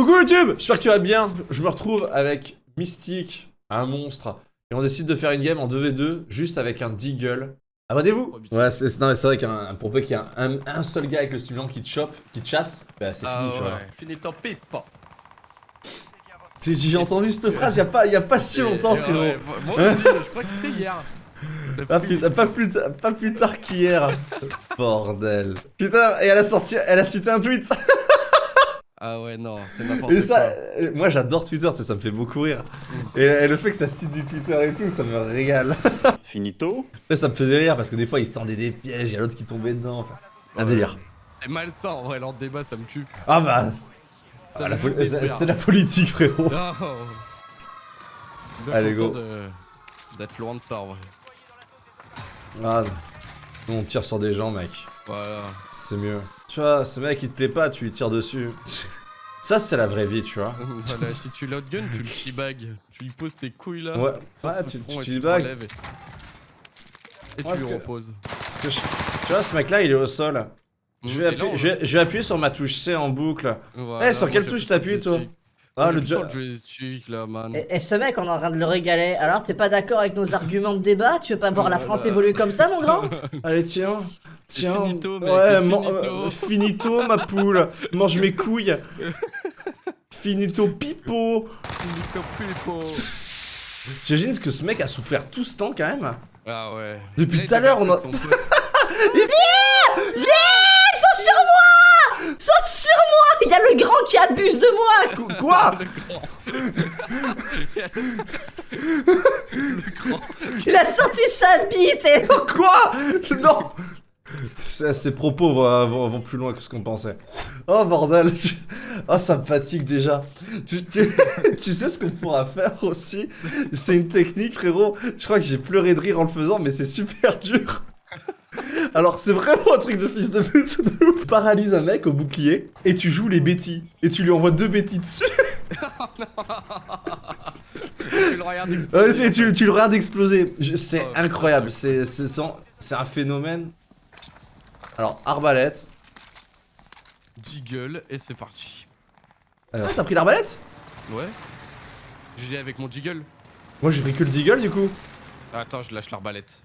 Coucou YouTube J'espère que tu vas bien. Je me retrouve avec Mystique, un monstre. Et on décide de faire une game en 2v2, juste avec un Deagle. Abonnez-vous Ouais, c'est non, mais c'est vrai qu'un pour peu qu'il y ait un, un seul gars avec le stimulant qui te chope, qui te chasse, bah c'est Ah fini, tu vois. ouais, fini ton pipe. J'ai- J'ai entendu cette phrase il y a pas, il y a pas si longtemps, frérot. ouais, moi moi aussi, je crois que c'était hier. Pas plus, pas plus, pas plus tard qu'hier. Bordel. Putain, et elle a sorti, elle a cité un tweet. Ah ouais, non, c'est n'importe Et quoi. ça, euh, moi j'adore Twitter, tu sais, ça me fait beaucoup rire. Et, et le fait que ça cite du Twitter et tout, ça me régale. Finito Là, ça me faisait rire parce que des fois ils se tendaient des pièges, il y a l'autre qui tombait dedans. Enfin, un Ouais. délire. C'est malsain en vrai, leur débat, ça me tue. Ah bah, Ça ah, c'est la politique, frérot. Non. Allez, go. D'être loin de ça en vrai. Ah, nous, on tire sur des gens, mec. Voilà. C'est mieux. Tu vois, ce mec il te plaît pas, tu lui tires dessus. Ça, c'est la vraie vie, tu vois. Voilà, si tu l'outgun, tu le chibag. Tu lui poses tes couilles là. Ouais, ouais, tu, tu, et tu te Et, et Ouais, tu lui que- reposes. Parce que je- Tu vois, ce mec-là, il est au sol. Je vais, Et là, appuyer, on- je, vais, je vais appuyer sur ma touche C en boucle. Voilà, Eh, sur quelle touche t'appuies, toi. Ah, le jo- plus sur joystick là, man. Et, et ce mec, on est en train de le régaler. Alors, t'es pas d'accord avec nos arguments de débat? Tu veux pas voir la France évoluer comme ça, mon grand? Allez, tiens. Tiens. finito, mec, ouais, finito. euh, finito, ma poule. Mange mes couilles. Finito, pipo. Nico Pulpo. J'imagine que ce mec a souffert tout ce temps quand même? Ah ouais. Depuis tout à l'heure, on a- son pote. Ils sont sur moi Ils sont sur le grand qui abuse de moi Qu- Quoi Il a sorti sa bite et... Quoi Non Ces ces propos vont, vont- vont plus loin que ce qu'on pensait. Oh bordel tu- Oh ça me fatigue déjà. Tu, tu- tu sais ce qu'on pourra faire aussi? C'est une technique frérot. Je crois que j'ai pleuré de rire en le faisant mais c'est super dur. Alors c'est vraiment un truc de fils de pute. Paralyse un mec au bouclier et tu joues les bêtis. Et tu lui envoies deux bêtis dessus. Tu le regardes exploser. Ouais, et tu, tu le regardes exploser. Je- C'est Oh, incroyable. C'est sans- un phénomène. Alors arbalète. Jiggle et c'est parti. Ah, t'as pris l'arbalète? Ouais. J'ai avec mon jiggle. Moi j'ai pris que le deagle du coup. Attends, je lâche l'arbalète.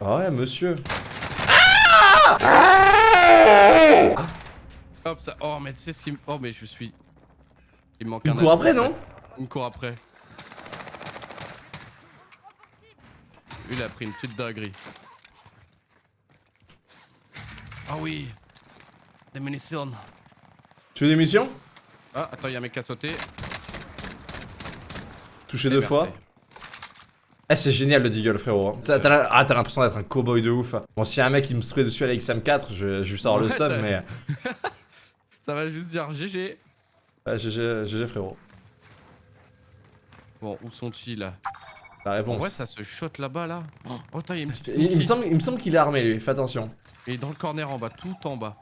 Ah ouais, monsieur. Hop, ça. Oh, mais tu sais ce qui me. Oh, mais je suis. Il me manque Il un me court après, non? Me court après. Il a pris une petite dinguerie. Ah oui Des munitions. Tu veux des missions? Ah, attends, il y a un mec qui a sauté. Touché deux fois. Eh, c'est génial le deagle, frérot. hein. T'as ah, t'as l'impression d'être un cowboy de ouf. Bon, si y a un mec qui me spray dessus à la XM4, je, je vais juste avoir le Ouais, seum, mais. Ça va juste dire GG. Ouais, GG, GG, frérot. Bon, où sont-ils là? La réponse. vrai, ça se shot là-bas là. Oh, attends, il y a une petite. il, il me semble, il me semble qu'il est armé, lui. Fais attention. Et dans le corner en bas, tout en bas.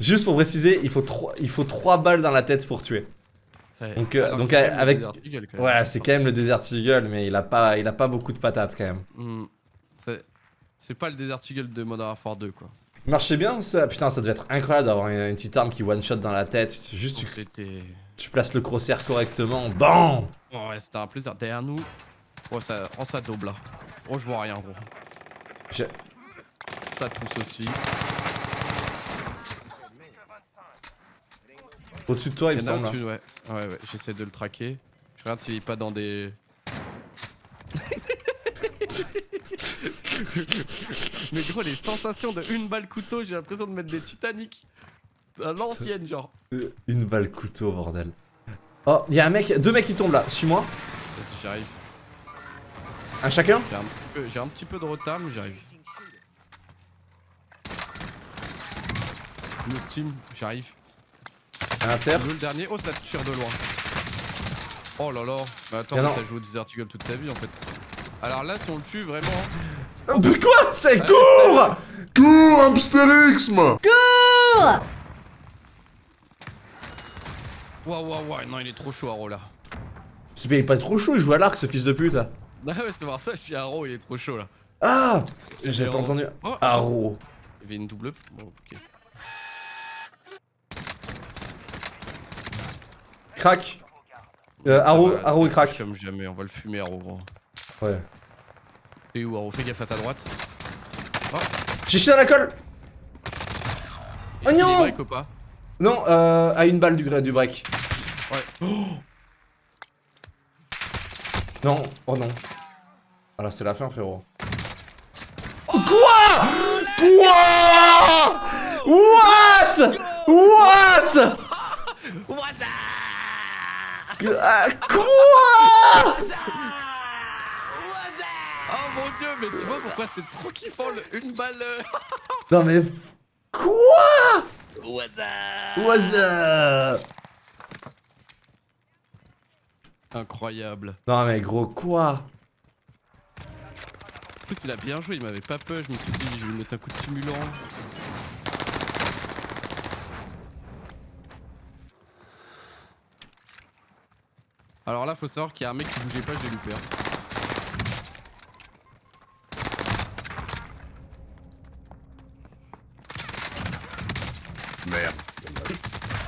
Juste pour préciser, il faut 3 il faut trois balles dans la tête pour tuer. Donc, euh, donc, euh, avec- le Desert Eagle, quand même. Ouais, c'est quand même le Desert Eagle, mais il a pas, il a pas beaucoup de patates quand même. Hmm. C'est- pas le Desert Eagle de Modern Warfare 2 quoi. Marchait bien ça? Putain, ça devait être incroyable d'avoir une, une petite arme qui one-shot dans la tête. Juste, tu, places le crosshair correctement. BAM Oh, ouais, c'était un plaisir. Derrière nous. Oh, ça, oh, ça double là. Oh, je vois rien gros. Ça tousse aussi. Au-dessus de toi, il me Il y en a semble. hein. au-dessus, ouais. Ouais, ouais, j'essaie de le traquer. Je regarde s'il est pas dans des. Mais gros, les sensations de une balle couteau, j'ai l'impression de mettre des Titanic. À l'ancienne, genre. Euh, Une balle couteau, bordel. Oh, il y a un mec, deux mecs qui tombent là. Suis-moi. Vas-y, J'arrive. Un chacun J'ai un, petit peu- j'ai un petit peu de retard, mais j'arrive. Le steam, j'arrive. Un inter. Le dernier, oh ça tire de loin. Oh là là. Mais attends, t'as joué au Desert Eagle toute ta vie en fait. Alors là, si on le tue vraiment. Oh, mais quoi? C'est Ah, court Cours, hamsterisme Waouh, waouh, waouh, non, il est trop chaud, Aro là. C'est mais il est pas trop chaud, il joue à l'arc, ce fils de pute. Bah ouais, c'est pour ça, je suis Haro, il est trop chaud là. Ah J'avais pas en- entendu. Oh, Arrow. Il y avait une double. Bon, ok. Crack. Euh, Arrow, Ça va, Arrow et crack. Comme jamais, on va le fumer Haro gros. Ouais. Et où Haro Fais gaffe à ta droite. J'ai chié à la colle Oh Et non break ou pas? Non, euh, à une balle du, du break. Ouais. Oh non, oh non. Ah là, c'est la fin, frérot. Quoi? Quoi? What? What? Ah, Quoi Oh mon dieu, mais tu vois pourquoi c'est trop kiffant le une balle euh, Non mais... Quoi What's up Incroyable. Non mais gros, quoi En plus il a bien joué, il m'avait pas peur, je me suis dit je vais lui mettre un coup de simulant. Alors là faut savoir qu'il y a un mec qui bougeait pas, je l'ai loupé. hein. Merde.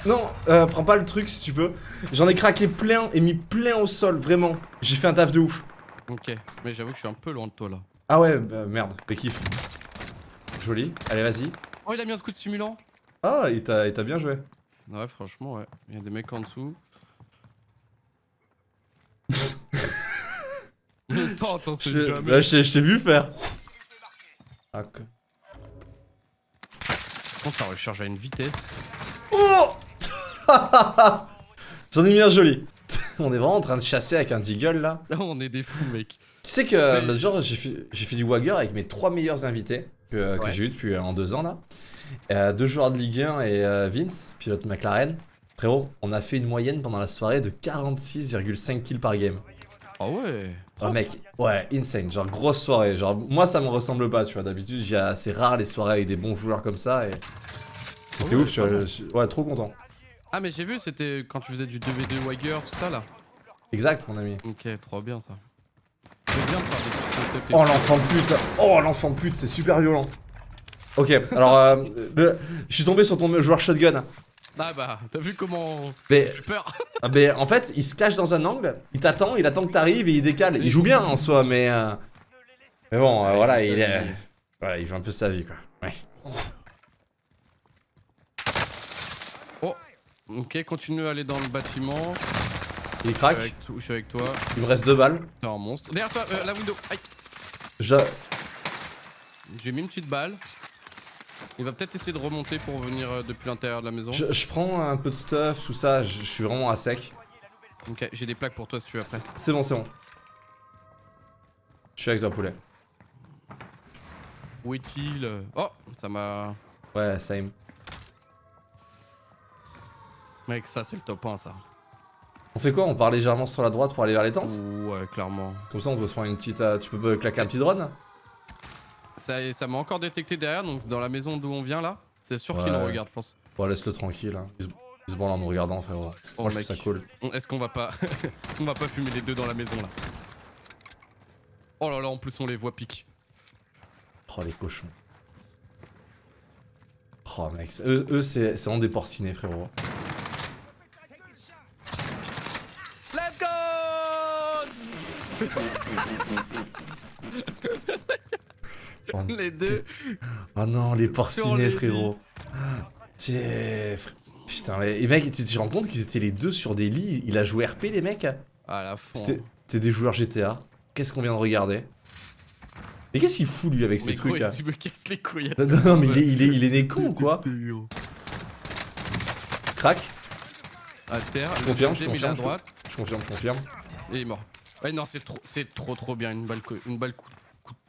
Non, euh, prends pas le truc si tu peux. J'en ai craqué plein et mis plein au sol, vraiment. J'ai fait un taf de ouf. Ok, mais j'avoue que je suis un peu loin de toi là. Ah ouais, bah, merde, mais kiff. Joli, allez vas-y. Oh il a mis un coup de simulant Ah, il t'a il t'a bien joué. Ouais franchement ouais, il y a des mecs en dessous. Je jamais. là, je t'ai- je t'ai vu faire. Ah, que- Quand ça recharge à une vitesse. Oh J'en ai mis un joli. On est vraiment en train de chasser avec un deagle là. Là on est des fous mec. Tu sais que C'est- l'autre jour j'ai fait, du Wagger avec mes trois meilleurs invités que, que Ouais. j'ai eu depuis euh, en deux ans là. Euh, deux joueurs de Ligue 1 et euh, Vince, pilote McLaren. Frérot, on a fait une moyenne pendant la soirée de 46,5 kills par game. Ah ouais. Oh mec, ouais, insane, genre grosse soirée. Genre moi ça me ressemble pas, tu vois. D'habitude j'ai assez rare les soirées avec des bons joueurs comme ça et c'était Ah ouais, ouf, tu vois. je Ouais, trop content. Ah mais j'ai vu c'était quand tu faisais du 2v2 Wagger tout ça là. Exact, mon ami. Ok, trop bien ça. C'est bien de faire des Oh l'enfant de pute, oh l'enfant de pute, c'est super violent. Ok, alors euh, le- je suis tombé sur ton joueur shotgun. Ah bah, t'as vu comment Mais, j'ai peur ah, mais en fait, il se cache dans un angle, il t'attend, il attend que t'arrives et il décale. Il joue bien en soi, mais euh, mais bon, euh, voilà, il est, voilà, il joue un peu sa vie quoi. Ouais. Ok, continue à aller dans le bâtiment. Il Je craque. suis avec, to- je suis avec toi. Il me reste deux balles. T'es un monstre. Derrière toi, euh, la window. Aïe. Je, J'ai mis une petite balle. Il va peut-être essayer de remonter pour venir euh, depuis l'intérieur de la maison. je, je prends un peu de stuff, tout ça. Je, je suis vraiment à sec. Ok, j'ai des plaques pour toi si tu veux après. C'est bon, c'est bon. Je suis avec toi, poulet. Où est-il? Oh, ça m'a. Ouais, same. Mec, ça c'est le top 1 ça. On fait quoi? On part légèrement sur la droite pour aller vers les tentes? Ouais, clairement. Comme ça, on peut se prendre une petite. euh, tu peux me claquer un petit drone? Ça ça m'a encore détecté derrière, donc dans la maison d'où on vient là. C'est sûr qu'il nous regarde, je pense. Bon, laisse-le tranquille. Hein. Il, se... il se branle en nous regardant, frérot. Oh, Moi, je trouve mec. ça cool. Est-ce qu'on va pas. Est-ce qu'on va pas fumer les deux dans la maison là? Oh là là, en plus on les voit pique. Oh, les cochons. Oh, mec. Eux, eux c'est c'est vraiment des porcinés, frérot. Let's go Oh, Les deux oh non, les les frérot. Tiens, fr- Putain, mais et mec, tu te rends compte qu'ils étaient les deux sur des lits? Il a joué RP, les mecs À la fin. C'était des joueurs GTA. Qu'est-ce qu'on vient de regarder? Mais qu'est-ce qu'il fout, lui, avec ces Mais trucs là tu me casses les couilles. Non, non, mais il est, il, est, il est né con ou quoi? Crac À terre, Je confirme, je deuxième, il est à confirme, je droite Je confirme, je confirme. et il est mort. Ouais, non, c'est trop, c'est trop trop bien. Une balle, une balle,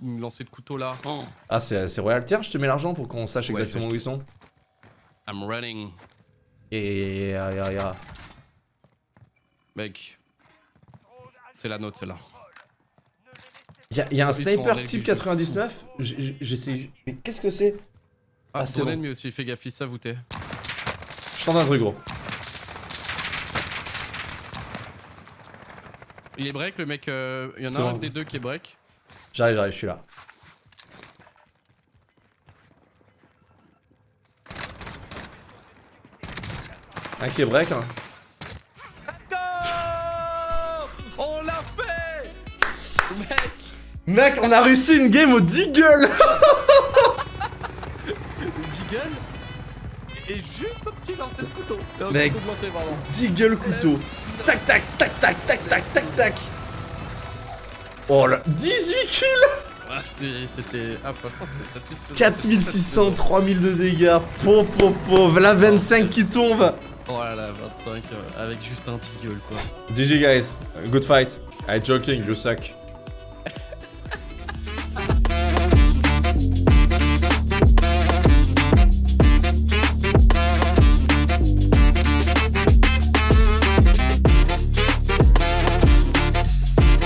lancée de couteau là. Oh, Ah, c'est c'est royal. Tiens, je te mets l'argent pour qu'on sache Ouais, exactement où ils sont. I'm running. Et. ya, ya, ya. Mec. C'est la note, celle-là. Il y, a- y a un sniper type du jeu. 99. J- j- J'essaie. Mais qu'est-ce que c'est? Ah, Ah, c'est bon. ennemi aussi, fais gaffe, il s'avoutait. Je tente un truc, gros. Il est break, le mec. euh, Il y en a un bon. des deux qui est break. J'arrive, j'arrive, je suis là. Un qui break, hein. Go On l'a fait Mec Mec, on a réussi une game au Deagle Jiggle Et juste au petit lancer de couteau. Mec. couteau. Deagle couteau. Tac, tac, tac, tac, tac, tac, tac, tac. Oh là, 18 kills Ah, c'était. Ah, franchement, c'était satisfaisant. 4600, 3000 de dégâts. Po, po, po. La 25 qui tombe. Oh là là, 25 euh, avec juste un jiggle quoi. GG guys, good fight. I joking, you suck.